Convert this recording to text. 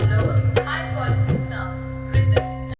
download.